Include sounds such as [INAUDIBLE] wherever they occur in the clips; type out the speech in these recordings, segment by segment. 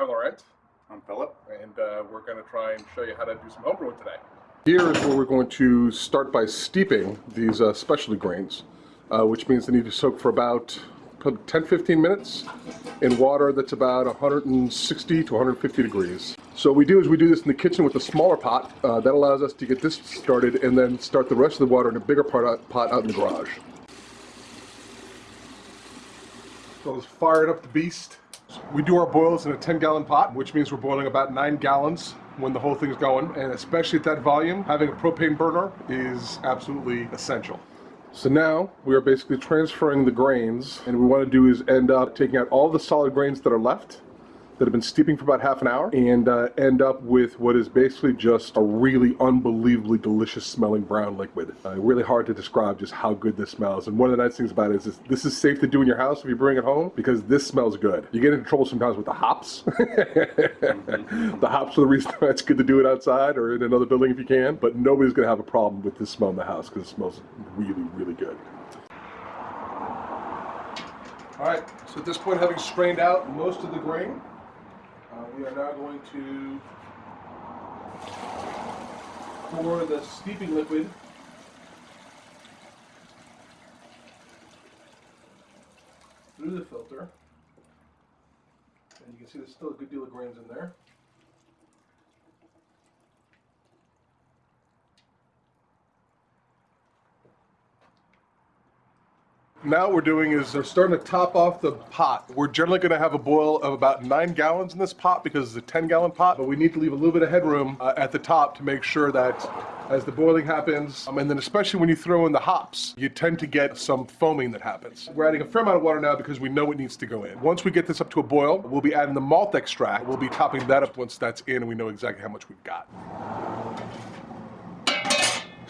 I'm Laurent. I'm Philip. And uh, we're going to try and show you how to do some homebrewing today. Here is where we're going to start by steeping these uh, specialty grains, uh, which means they need to soak for about 10-15 minutes in water that's about 160 to 150 degrees. So what we do is we do this in the kitchen with a smaller pot. Uh, that allows us to get this started and then start the rest of the water in a bigger pot, pot out in the garage. So let's fire it up the beast. We do our boils in a 10 gallon pot, which means we're boiling about nine gallons when the whole thing's going. And especially at that volume, having a propane burner is absolutely essential. So now we are basically transferring the grains and we want to do is end up taking out all the solid grains that are left that have been steeping for about half an hour and uh, end up with what is basically just a really unbelievably delicious smelling brown liquid. Uh, really hard to describe just how good this smells. And one of the nice things about it is this, this is safe to do in your house if you bring it home because this smells good. You get into trouble sometimes with the hops. [LAUGHS] the hops are the reason why it's good to do it outside or in another building if you can, but nobody's gonna have a problem with this smell in the house because it smells really, really good. All right, so at this point, having strained out most of the grain, Um, we are now going to pour the steeping liquid through the filter. And you can see there's still a good deal of grains in there. Now what we're doing is we're starting to top off the pot. We're generally going to have a boil of about nine gallons in this pot because it's a 10 gallon pot, but we need to leave a little bit of headroom uh, at the top to make sure that as the boiling happens, um, and then especially when you throw in the hops, you tend to get some foaming that happens. We're adding a fair amount of water now because we know it needs to go in. Once we get this up to a boil, we'll be adding the malt extract. We'll be topping that up once that's in and we know exactly how much we've got.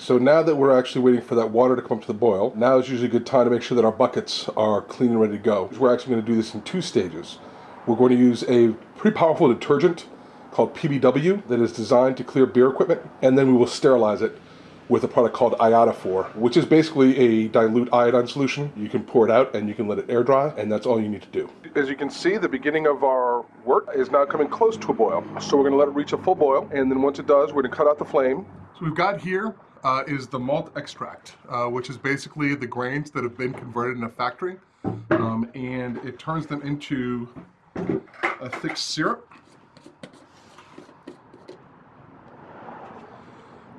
So now that we're actually waiting for that water to come up to the boil, now is usually a good time to make sure that our buckets are clean and ready to go. We're actually going to do this in two stages. We're going to use a pretty powerful detergent called PBW that is designed to clear beer equipment, and then we will sterilize it with a product called Iodophor, which is basically a dilute iodine solution. You can pour it out and you can let it air dry, and that's all you need to do. As you can see, the beginning of our wort is now coming close to a boil. So we're gonna let it reach a full boil, and then once it does, we're gonna cut out the flame. So we've got here uh, is the malt extract, uh, which is basically the grains that have been converted in a factory. Um, and it turns them into a thick syrup.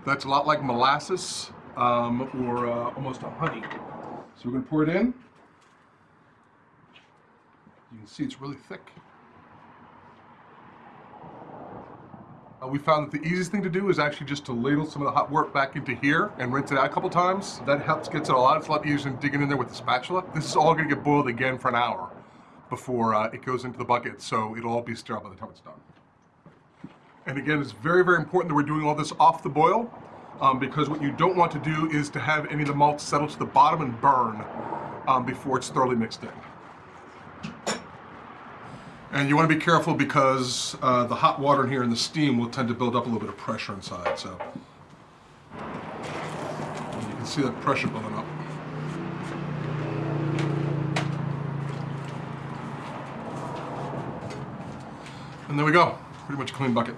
That's a lot like molasses um, or uh, almost a honey. So we're going to pour it in. You can see it's really thick. We found that the easiest thing to do is actually just to ladle some of the hot wort back into here and rinse it out a couple times. That helps gets it a lot. It's a lot easier than digging in there with the spatula. This is all going to get boiled again for an hour before uh, it goes into the bucket, so it'll all be sterile by the time it's done. And again, it's very, very important that we're doing all this off the boil um, because what you don't want to do is to have any of the malt settle to the bottom and burn um, before it's thoroughly mixed in. And you want to be careful because uh, the hot water in here and the steam will tend to build up a little bit of pressure inside. So and you can see that pressure building up. And there we go, pretty much a clean bucket.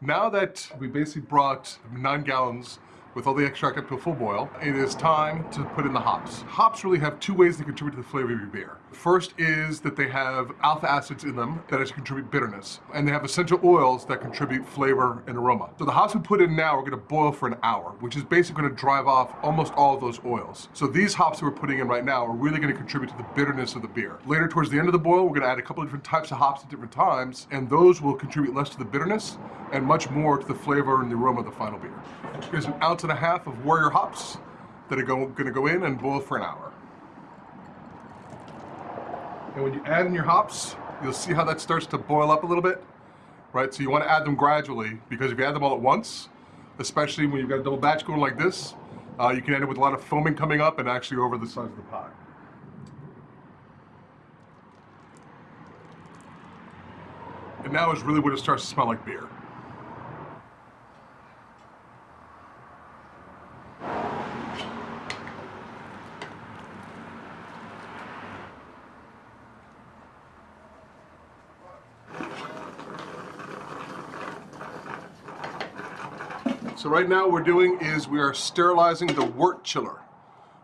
Now that we basically brought nine gallons with all the extract up to a full boil, it is time to put in the hops. Hops really have two ways to contribute to the flavor of your beer. First is that they have alpha acids in them that actually contribute bitterness, and they have essential oils that contribute flavor and aroma. So the hops we put in now are gonna boil for an hour, which is basically gonna drive off almost all of those oils. So these hops that we're putting in right now are really gonna contribute to the bitterness of the beer. Later towards the end of the boil, we're gonna add a couple of different types of hops at different times, and those will contribute less to the bitterness and much more to the flavor and the aroma of the final beer. Here's an ounce and a half of Warrior hops that are going to go in and boil for an hour. And when you add in your hops, you'll see how that starts to boil up a little bit, right? So you want to add them gradually because if you add them all at once, especially when you've got a double batch going like this, uh, you can end up with a lot of foaming coming up and actually over the size of the pot. And now is really when it starts to smell like beer. So right now what we're doing is we are sterilizing the wort chiller.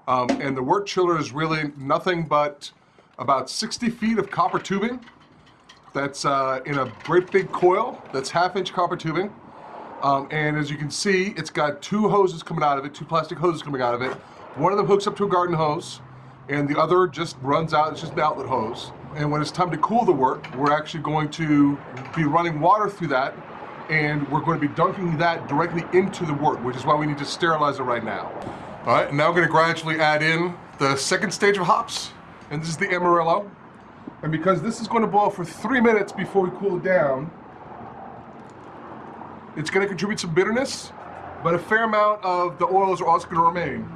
Um, and the wort chiller is really nothing but about 60 feet of copper tubing that's uh, in a great big coil that's half inch copper tubing. Um, and as you can see, it's got two hoses coming out of it, two plastic hoses coming out of it. One of them hooks up to a garden hose, and the other just runs out, it's just an outlet hose. And when it's time to cool the wort, we're actually going to be running water through that, and we're going to be dunking that directly into the wort, which is why we need to sterilize it right now. All right, now we're gonna gradually add in the second stage of hops, and this is the Amarillo. And because this is going to boil for three minutes before we cool it down, it's going to contribute some bitterness, but a fair amount of the oils are also going to remain.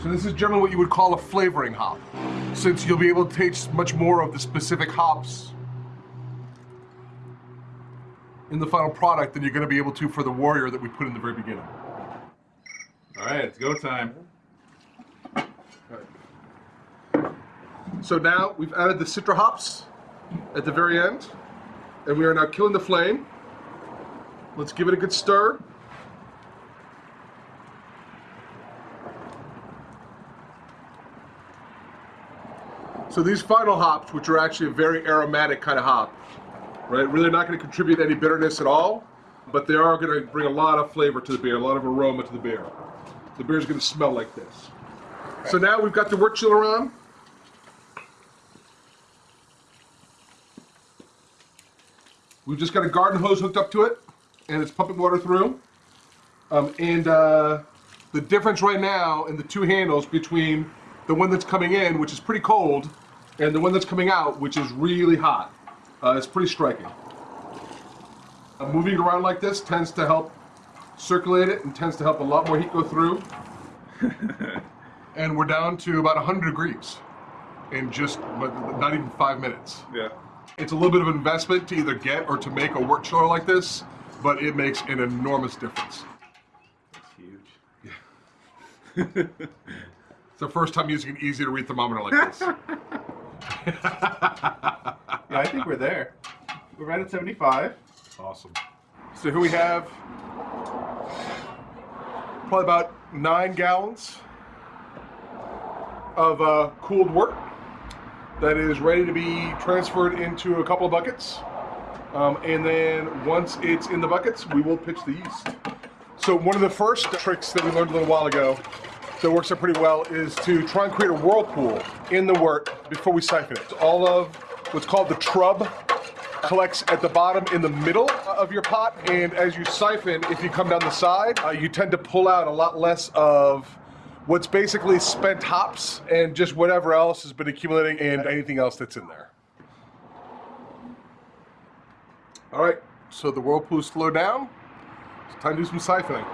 So this is generally what you would call a flavoring hop, since you'll be able to taste much more of the specific hops in the final product than you're going to be able to for the warrior that we put in the very beginning. All right, it's go time. So now we've added the citra hops at the very end, and we are now killing the flame. Let's give it a good stir. So these final hops, which are actually a very aromatic kind of hop, right? Really not going to contribute any bitterness at all, but they are going to bring a lot of flavor to the beer, a lot of aroma to the beer. The beer is going to smell like this. So now we've got the wort chiller on. We've just got a garden hose hooked up to it, and it's pumping water through. Um, and uh, the difference right now in the two handles between the one that's coming in, which is pretty cold, and the one that's coming out, which is really hot, uh, it's pretty striking. Uh, moving around like this tends to help circulate it and tends to help a lot more heat go through. [LAUGHS] and we're down to about 100 degrees in just not even five minutes. Yeah. It's a little bit of investment to either get or to make a wort chiller like this, but it makes an enormous difference. That's huge. [LAUGHS] It's the first time using an easy to read thermometer like this. [LAUGHS] Yeah, I think we're there. We're right at 75. awesome. So here we have probably about nine gallons of uh, cooled wort that is ready to be transferred into a couple of buckets. Um, and then once it's in the buckets, we will pitch the yeast. So one of the first tricks that we learned a little while ago that works out pretty well is to try and create a whirlpool in the wort before we siphon it. All of what's called the trub collects at the bottom in the middle of your pot, and as you siphon, if you come down the side, uh, you tend to pull out a lot less of what's basically spent hops and just whatever else has been accumulating and anything else that's in there. All right, so the whirlpool slowed down. It's time to do some siphoning.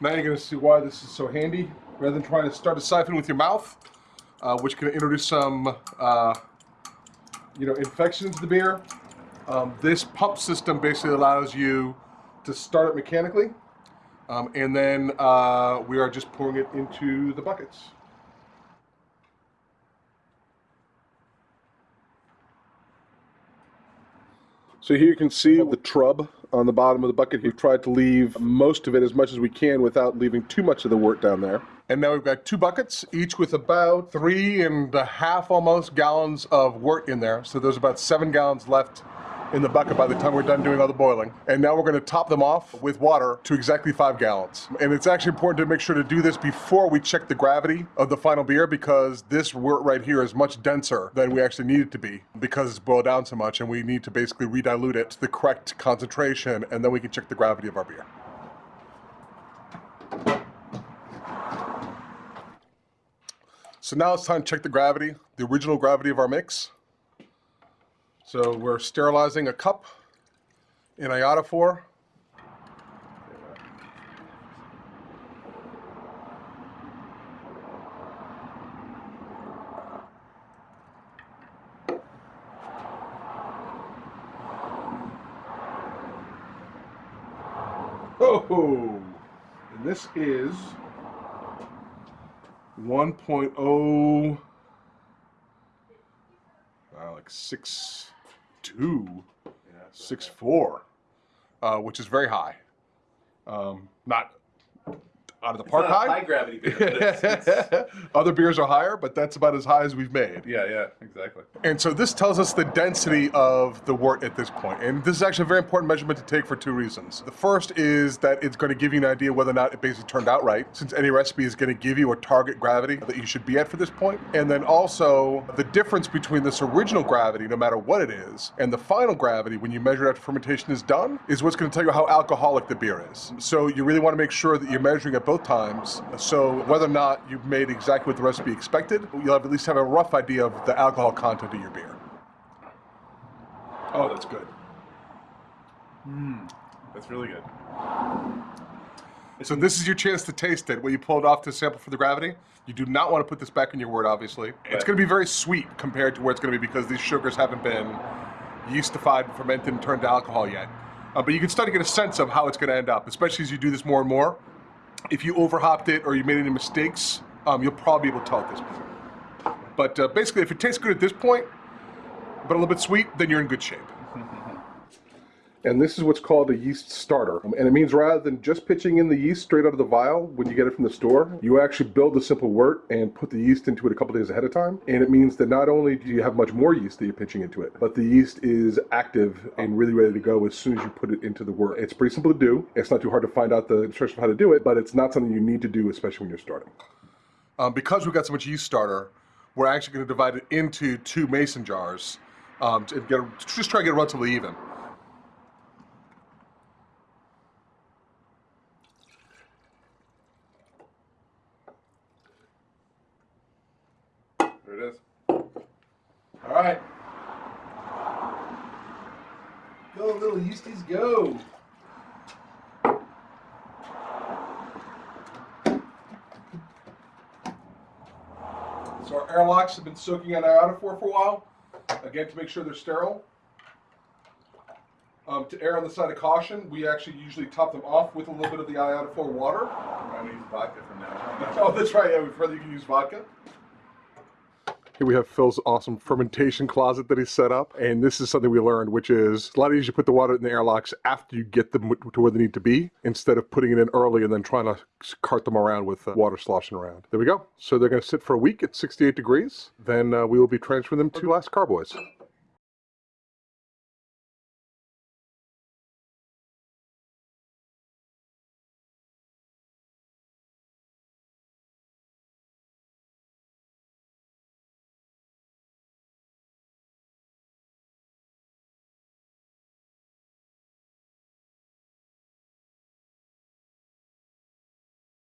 Now you're gonna see why this is so handy. Rather than trying to start a siphon with your mouth, uh, which can introduce some, uh, you know, infection into the beer, um, this pump system basically allows you to start it mechanically um, and then uh, we are just pouring it into the buckets. So here you can see the trub on the bottom of the bucket. We've tried to leave most of it as much as we can without leaving too much of the wort down there. And now we've got two buckets, each with about three and a half almost gallons of wort in there. So there's about seven gallons left in the bucket by the time we're done doing all the boiling. And now we're going to top them off with water to exactly five gallons. And it's actually important to make sure to do this before we check the gravity of the final beer because this wort right here is much denser than we actually need it to be because it's boiled down so much and we need to basically redilute it to the correct concentration and then we can check the gravity of our beer. So now it's time to check the gravity, the original gravity of our mix. So we're sterilizing a cup in iodophor. Oh, and this is 1.0, uh, like six, two, six four, uh, which is very high. Um, not out of the park It's high. high gravity beer. it's- [LAUGHS] it's- Other beers are higher, but that's about as high as we've made. yeah, yeah, exactly. And so this tells us the density of the wort at this point. And this is actually a very important measurement to take for two reasons. The first is that it's going to give you an idea whether or not it basically turned out right, since any recipe is going to give you a target gravity that you should be at for this point. And then also the difference between this original gravity, no matter what it is, and the final gravity when you measure it after fermentation is done, is what's going to tell you how alcoholic the beer is. So you really want to make sure that you're measuring at both times. So whether or not you've made exactly what the recipe expected, you'll have at least have a rough idea of the alcohol content of your beer. Oh, that's good. Mmm, That's really good. So this is your chance to taste it. When you pull it off to sample for the gravity, you do not want to put this back in your wort, obviously. It's going to be very sweet compared to where it's going to be because these sugars haven't been yeastified, fermented, and turned to alcohol yet. Uh, but you can start to get a sense of how it's going to end up, especially as you do this more and more. If you overhopped it or you made any mistakes, um, you'll probably be able to tell at this point. But uh, basically, if it tastes good at this point, but a little bit sweet, then you're in good shape. And this is what's called a yeast starter. Um, And it means rather than just pitching in the yeast straight out of the vial when you get it from the store, you actually build a simple wort and put the yeast into it a couple days ahead of time. And it means that not only do you have much more yeast that you're pitching into it, but the yeast is active and really ready to go as soon as you put it into the wort. It's pretty simple to do. It's not too hard to find out the instructions of how to do it, but it's not something you need to do, especially when you're starting. Um, because we've got so much yeast starter, we're actually going to divide it into two mason jars um, to get just try to get it relatively even. There it is. All right. Go, little yeasties, go. So our airlocks have been soaking in iodophor for a while, again to make sure they're sterile. Um, to err on the side of caution, we actually usually top them off with a little bit of the iodophor water. I'm gonna use vodka from now on. [LAUGHS] Oh, that's right. Yeah, that you can use vodka. Here we have Phil's awesome fermentation closet that he set up, and this is something we learned, which is a lot easier to put the water in the airlocks after you get them to where they need to be, instead of putting it in early and then trying to cart them around with uh, water sloshing around. There we go. So they're going to sit for a week at 68 degrees. Then uh, we will be transferring them to glass carboys.